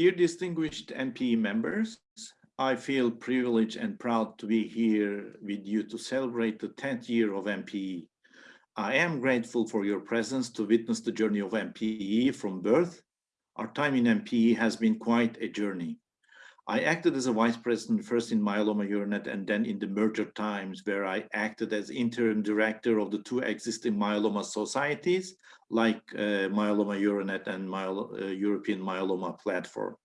Dear distinguished MP members, I feel privileged and proud to be here with you to celebrate the 10th year of MPE. I am grateful for your presence to witness the journey of MPE from birth. Our time in MPE has been quite a journey. I acted as a vice president first in Myeloma Euronet and then in the merger times where I acted as interim director of the two existing myeloma societies like uh, Myeloma Euronet and Myel uh, European Myeloma Platform.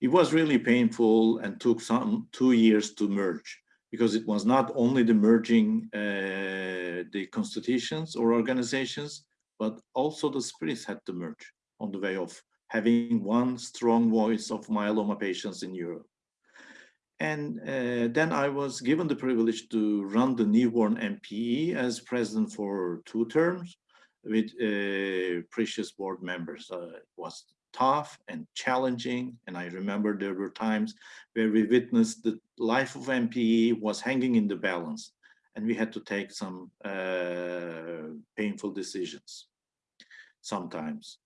It was really painful and took some two years to merge because it was not only the merging uh, the constitutions or organizations, but also the spirits had to merge on the way of having one strong voice of myeloma patients in Europe. And uh, then I was given the privilege to run the newborn MPE as president for two terms with uh, precious board members. Uh, it was tough and challenging. And I remember there were times where we witnessed the life of MPE was hanging in the balance and we had to take some uh, painful decisions sometimes.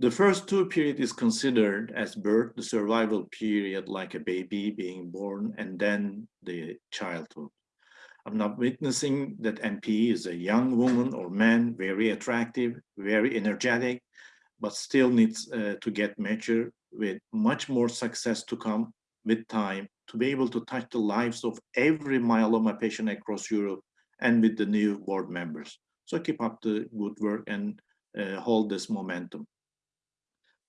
The first two period is considered as birth, the survival period, like a baby being born, and then the childhood. I'm not witnessing that MP is a young woman or man, very attractive, very energetic, but still needs uh, to get mature with much more success to come with time to be able to touch the lives of every myeloma patient across Europe and with the new board members. So keep up the good work and uh, hold this momentum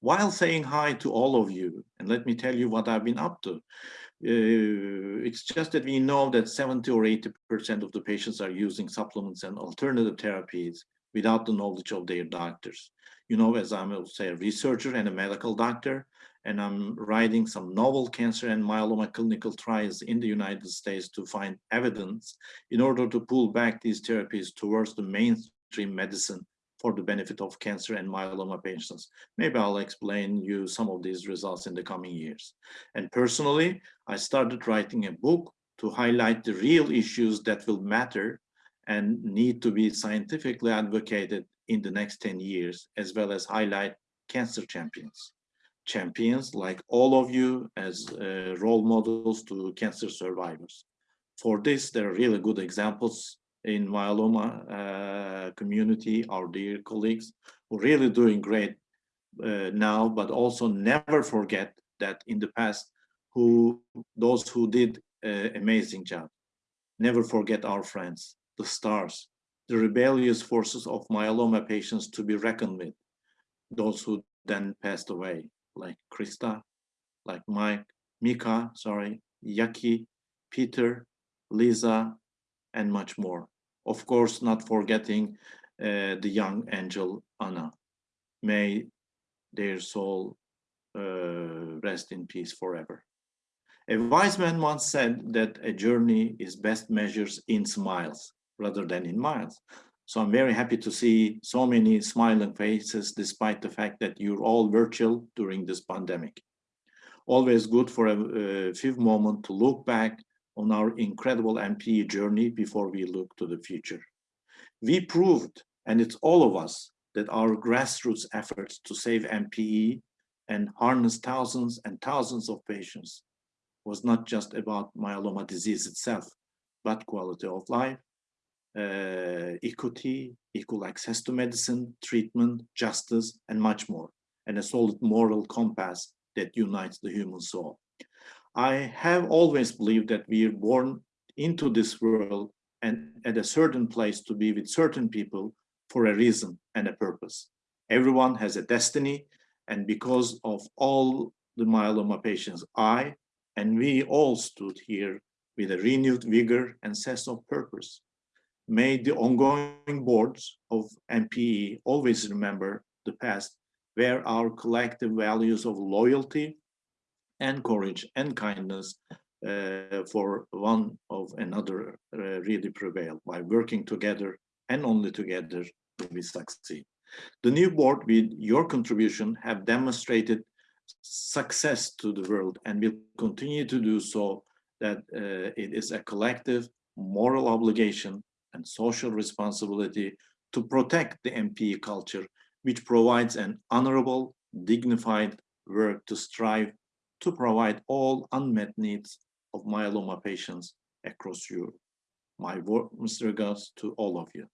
while saying hi to all of you. And let me tell you what I've been up to. Uh, it's just that we know that 70 or 80% of the patients are using supplements and alternative therapies without the knowledge of their doctors. You know, as I'm a, a researcher and a medical doctor, and I'm writing some novel cancer and myeloma clinical trials in the United States to find evidence in order to pull back these therapies towards the mainstream medicine for the benefit of cancer and myeloma patients. Maybe I'll explain you some of these results in the coming years. And personally, I started writing a book to highlight the real issues that will matter and need to be scientifically advocated in the next 10 years, as well as highlight cancer champions. Champions like all of you as uh, role models to cancer survivors. For this, there are really good examples in myeloma uh, community, our dear colleagues, who really doing great uh, now, but also never forget that in the past, who those who did uh, amazing job. Never forget our friends, the stars, the rebellious forces of myeloma patients to be reckoned with, those who then passed away, like Krista, like Mike, Mika, sorry, Yaki, Peter, Lisa, and much more. Of course, not forgetting uh, the young angel Anna. May their soul uh, rest in peace forever. A wise man once said that a journey is best measured in smiles rather than in miles. So I'm very happy to see so many smiling faces despite the fact that you're all virtual during this pandemic. Always good for a, a few moments to look back on our incredible MPE journey before we look to the future. We proved, and it's all of us, that our grassroots efforts to save MPE and harness thousands and thousands of patients was not just about myeloma disease itself, but quality of life, uh, equity, equal access to medicine, treatment, justice, and much more, and a solid moral compass that unites the human soul. I have always believed that we are born into this world and at a certain place to be with certain people for a reason and a purpose. Everyone has a destiny and because of all the myeloma patients, I and we all stood here with a renewed vigor and sense of purpose. May the ongoing boards of MPE always remember the past where our collective values of loyalty, and courage and kindness uh, for one of another uh, really prevail. By working together and only together we succeed. The new board with your contribution have demonstrated success to the world and will continue to do so that uh, it is a collective moral obligation and social responsibility to protect the MPE culture, which provides an honorable, dignified, work to strive to provide all unmet needs of myeloma patients across Europe. My warmest regards to all of you.